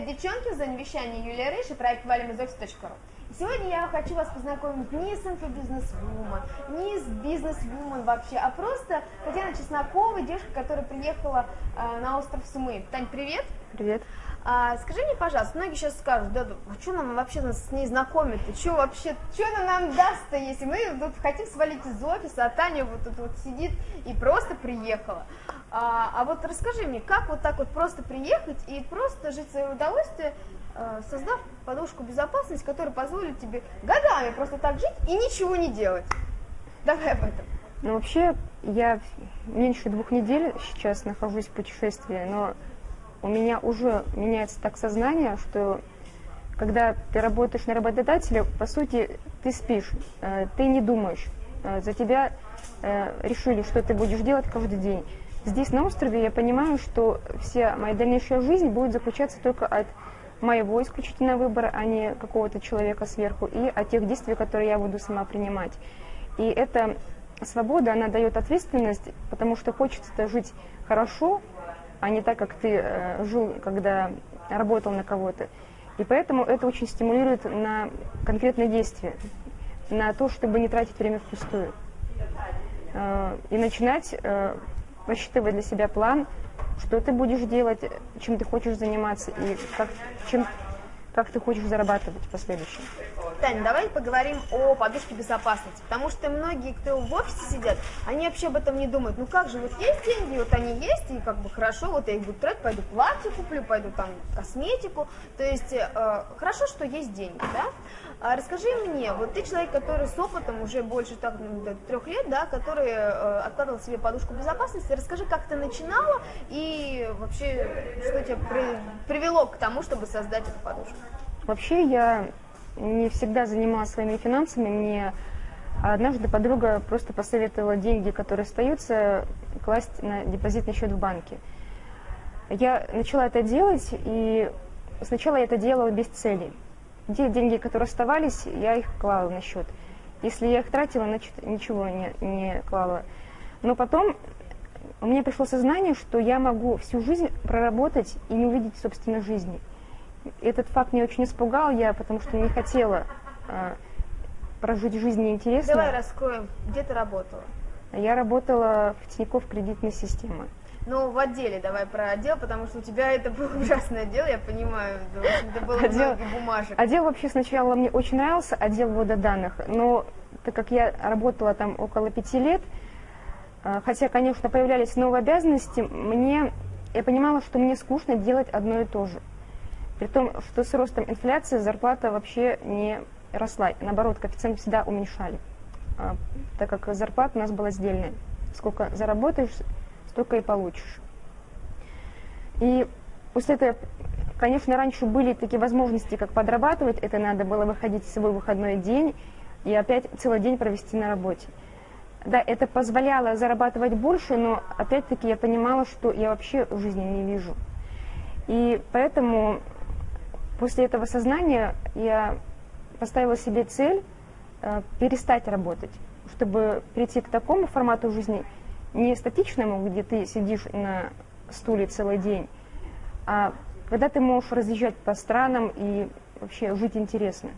дистанционное вещание Юлия Рыж и проект valimizoffice.ru. Сегодня я хочу вас познакомить не с инфобизнес-вумен, не с бизнес-вумен вообще, а просто Татьяна Чеснокова, девушка, которая приехала э, на остров Сумы. Тань, привет! Привет! А, скажи мне, пожалуйста, многие сейчас скажут, да, а что нам вообще с ней знакомить-то, что вообще, что она нам даст-то, если мы тут хотим свалить из офиса, а Таня вот тут вот сидит и просто приехала. А, а вот расскажи мне, как вот так вот просто приехать и просто жить в свое удовольствие, э, создав подушку безопасности, которая позволит тебе годами просто так жить и ничего не делать. Давай об этом. Ну, вообще, я меньше двух недель сейчас нахожусь в путешествии, но у меня уже меняется так сознание, что когда ты работаешь на работодателя, по сути, ты спишь, э, ты не думаешь. Э, за тебя решили, что ты будешь делать каждый день. Здесь, на острове, я понимаю, что вся моя дальнейшая жизнь будет заключаться только от моего исключительного выбора, а не какого-то человека сверху, и от тех действий, которые я буду сама принимать. И эта свобода, она дает ответственность, потому что хочется жить хорошо, а не так, как ты э, жил, когда работал на кого-то. И поэтому это очень стимулирует на конкретные действия, на то, чтобы не тратить время впустую. Э, и начинать э, рассчитывать для себя план, что ты будешь делать, чем ты хочешь заниматься и как, чем, как ты хочешь зарабатывать в последующем. Таня, давай поговорим о подушке безопасности, потому что многие, кто в офисе сидят, они вообще об этом не думают. Ну как же, вот есть деньги, вот они есть, и как бы хорошо, вот я их буду тратить, пойду платье куплю, пойду там косметику. То есть э, хорошо, что есть деньги, да? А расскажи мне, вот ты человек, который с опытом уже больше так, ну, трех лет, да, который э, откладывал себе подушку безопасности, расскажи, как ты начинала и вообще, что тебя при, привело к тому, чтобы создать эту подушку? Вообще я не всегда занималась своими финансами. Мне однажды подруга просто посоветовала деньги, которые остаются, класть на депозитный счет в банке. Я начала это делать, и сначала я это делала без цели. Те деньги, которые оставались, я их клала на счет. Если я их тратила, значит, ничего не, не клала. Но потом у меня пришло сознание, что я могу всю жизнь проработать и не увидеть собственной жизни. Этот факт меня очень испугал, я потому что не хотела э, прожить жизнь неинтересно. Давай раскроем, где ты работала? Я работала в Тинькофф кредитной системы. Ну, в отделе давай про отдел, потому что у тебя это был ужасный отдел, я понимаю, это было отдел, много бумажек. Отдел вообще сначала мне очень нравился, отдел ввода данных, но так как я работала там около пяти лет, э, хотя, конечно, появлялись новые обязанности, мне, я понимала, что мне скучно делать одно и то же. При том, что с ростом инфляции зарплата вообще не росла. Наоборот, коэффициент всегда уменьшали, а, так как зарплата у нас была сдельная. Сколько заработаешь, столько и получишь. И после этого, конечно, раньше были такие возможности, как подрабатывать. Это надо было выходить в свой выходной день и опять целый день провести на работе. Да, это позволяло зарабатывать больше, но опять-таки я понимала, что я вообще в жизни не вижу. И поэтому После этого сознания я поставила себе цель э, перестать работать, чтобы прийти к такому формату жизни, не статичному, где ты сидишь на стуле целый день, а когда ты можешь разъезжать по странам и вообще жить интересно.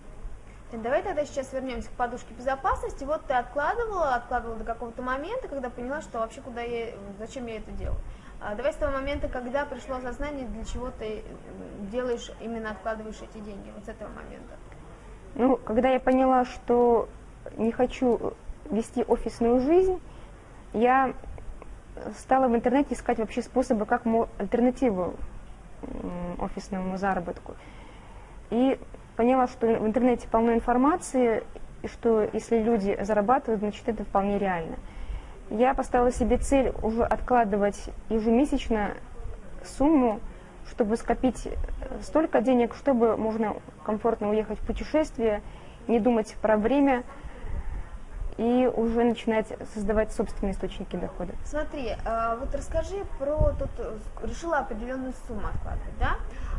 Давай тогда сейчас вернемся к подушке безопасности. Вот ты откладывала, откладывала до какого-то момента, когда поняла, что вообще куда я, зачем я это делаю. А давай с того момента, когда пришло осознание, для чего ты делаешь, именно откладываешь эти деньги, вот с этого момента. Ну, когда я поняла, что не хочу вести офисную жизнь, я стала в интернете искать вообще способы, как альтернативу офисному заработку. И поняла, что в интернете полно информации, и что если люди зарабатывают, значит это вполне реально я поставила себе цель уже откладывать ежемесячно сумму, чтобы скопить столько денег, чтобы можно комфортно уехать в путешествие, не думать про время и уже начинать создавать собственные источники дохода. Смотри, а, вот расскажи про, тут решила определенную сумму откладывать, да?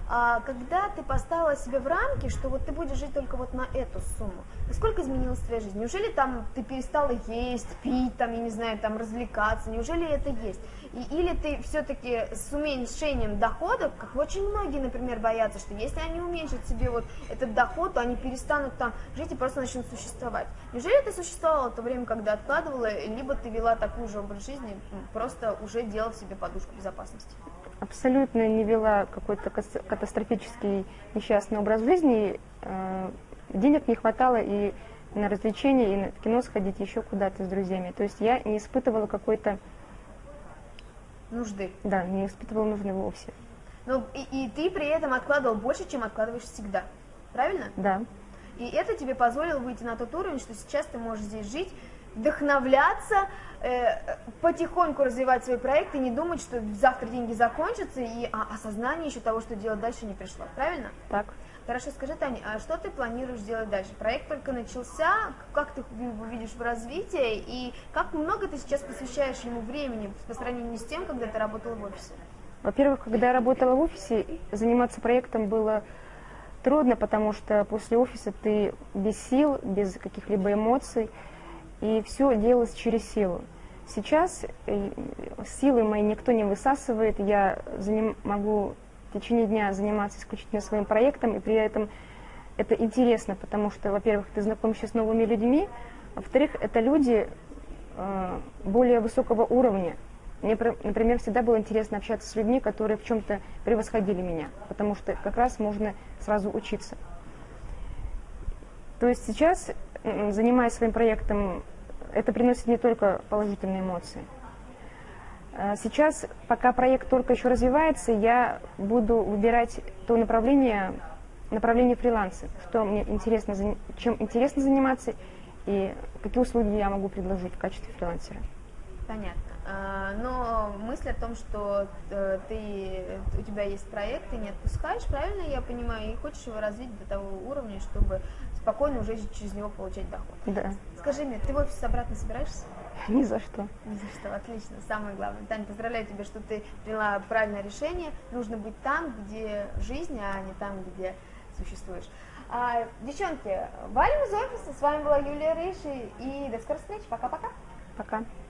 а, когда ты поставила себе в рамки, что вот ты будешь жить только вот на эту сумму, насколько изменилась твоя жизнь? Неужели там ты перестала есть, пить, там, я не знаю, там развлекаться? Неужели это есть? И, или ты все-таки с уменьшением доходов, как очень многие, например, боятся, что если они уменьшат себе вот этот доход, то они перестанут там жить и просто начнут существовать. Неужели ты существовала в то время, когда откладывала, либо ты вела такой же образ жизни, просто уже делав себе подушку безопасности? Абсолютно не вела какой-то катастрофический несчастный образ жизни. Э, денег не хватало и на развлечения, и на кино сходить, еще куда-то с друзьями. То есть я не испытывала какой-то нужды. Да, не испытывала нужды вовсе. Ну, и, и ты при этом откладывал больше, чем откладываешь всегда. Правильно? Да. И это тебе позволило выйти на тот уровень, что сейчас ты можешь здесь жить, вдохновляться, э, потихоньку развивать свой проект и не думать, что завтра деньги закончатся, и а, осознание еще того, что делать дальше, не пришло. Правильно? Так. Хорошо, скажи, Таня, а что ты планируешь делать дальше? Проект только начался, как ты его видишь в развитии, и как много ты сейчас посвящаешь ему времени по сравнению с тем, когда ты работала в офисе? Во-первых, когда я работала в офисе, заниматься проектом было трудно, потому что после офиса ты без сил, без каких-либо эмоций, и все делалось через силу. Сейчас э, силы мои никто не высасывает, я заним, могу в течение дня заниматься исключительно своим проектом, и при этом это интересно, потому что, во-первых, ты знакомишься с новыми людьми, во-вторых, это люди э, более высокого уровня. Мне, например, всегда было интересно общаться с людьми, которые в чем-то превосходили меня, потому что как раз можно сразу учиться. То есть сейчас, занимаясь своим проектом, это приносит не только положительные эмоции. А сейчас, пока проект только еще развивается, я буду выбирать то направление, направление фриланса, что мне интересно, чем интересно заниматься и какие услуги я могу предложить в качестве фрилансера. Понятно. А, но мысль о том, что э, ты, у тебя есть проект, ты не отпускаешь, правильно я понимаю, и хочешь его развить до того уровня, чтобы спокойно уже через него получать доход. Да. Скажи мне, ты в офис обратно собираешься? Ни за что. Ни за что, отлично, самое главное. Таня, поздравляю тебя, что ты приняла правильное решение. Нужно быть там, где жизнь, а не там, где существуешь. А, девчонки, валим из офиса. С вами была Юлия Рыши. И до скорой встречи. Пока-пока. Пока. -пока. Пока.